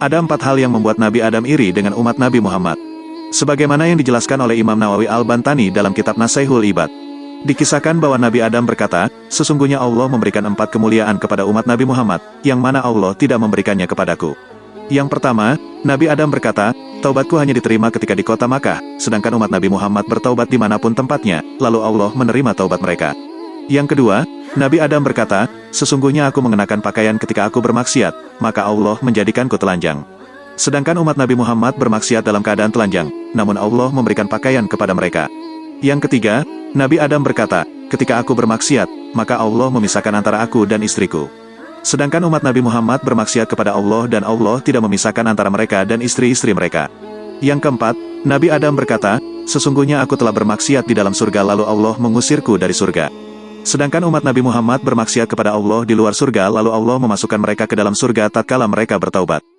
Ada empat hal yang membuat Nabi Adam iri dengan umat Nabi Muhammad. Sebagaimana yang dijelaskan oleh Imam Nawawi Al-Bantani dalam kitab Nasaihul Ibad. Dikisahkan bahwa Nabi Adam berkata, sesungguhnya Allah memberikan empat kemuliaan kepada umat Nabi Muhammad, yang mana Allah tidak memberikannya kepadaku. Yang pertama, Nabi Adam berkata, taubatku hanya diterima ketika di kota Makkah, sedangkan umat Nabi Muhammad bertaubat di mana pun tempatnya, lalu Allah menerima taubat mereka. Yang kedua, Nabi Adam berkata, sesungguhnya aku mengenakan pakaian ketika aku bermaksiat, maka Allah menjadikanku telanjang. Sedangkan umat Nabi Muhammad bermaksiat dalam keadaan telanjang, namun Allah memberikan pakaian kepada mereka. Yang ketiga, Nabi Adam berkata, ketika aku bermaksiat, maka Allah memisahkan antara aku dan istriku. Sedangkan umat Nabi Muhammad bermaksiat kepada Allah dan Allah tidak memisahkan antara mereka dan istri-istri mereka. Yang keempat, Nabi Adam berkata, sesungguhnya aku telah bermaksiat di dalam surga lalu Allah mengusirku dari surga. Sedangkan umat Nabi Muhammad bermaksiat kepada Allah di luar surga lalu Allah memasukkan mereka ke dalam surga tatkala mereka bertaubat.